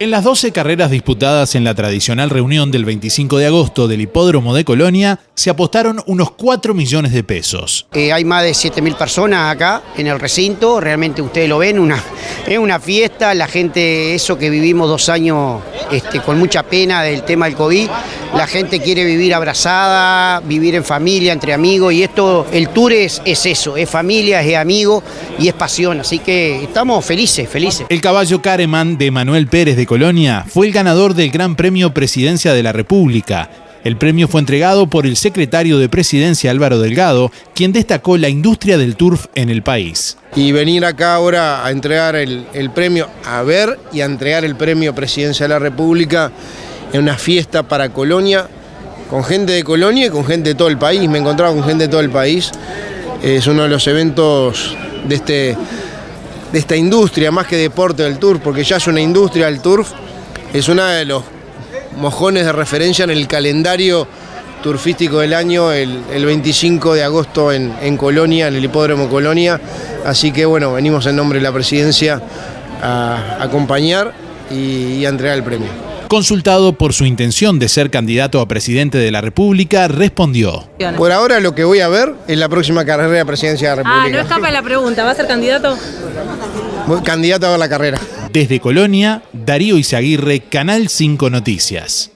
En las 12 carreras disputadas en la tradicional reunión del 25 de agosto del Hipódromo de Colonia, se apostaron unos 4 millones de pesos. Eh, hay más de 7.000 personas acá en el recinto, realmente ustedes lo ven, una, es una fiesta, la gente, eso que vivimos dos años este, con mucha pena del tema del COVID, la gente quiere vivir abrazada, vivir en familia, entre amigos, y esto, el tour es, es eso, es familia, es amigo y es pasión, así que estamos felices, felices. El caballo Careman de Manuel Pérez de Colonia fue el ganador del Gran Premio Presidencia de la República. El premio fue entregado por el secretario de Presidencia Álvaro Delgado, quien destacó la industria del turf en el país. Y venir acá ahora a entregar el, el premio, a ver y a entregar el premio Presidencia de la República en una fiesta para Colonia, con gente de Colonia y con gente de todo el país. Me encontraba con gente de todo el país. Es uno de los eventos de este de esta industria, más que deporte del turf, porque ya es una industria del turf, es uno de los mojones de referencia en el calendario turfístico del año, el, 25 de agosto en, en, Colonia, en el Hipódromo Colonia. Así que bueno, venimos en nombre de la presidencia a, acompañar y a entregar el premio. Consultado por su intención de ser candidato a presidente de la República, respondió. Por ahora lo que voy a ver es la próxima carrera de presidencia de la República. Ah, no escapa la pregunta, ¿va a ser candidato? Candidato a la carrera. Desde Colonia, Darío Izaguirre, Canal 5 Noticias.